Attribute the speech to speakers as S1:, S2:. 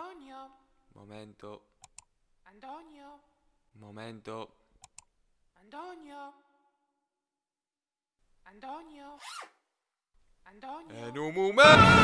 S1: Antonio,
S2: Momento.
S1: Antonio,
S2: Momento.
S1: Antonio. Antonio. Antonio.
S2: En un momento.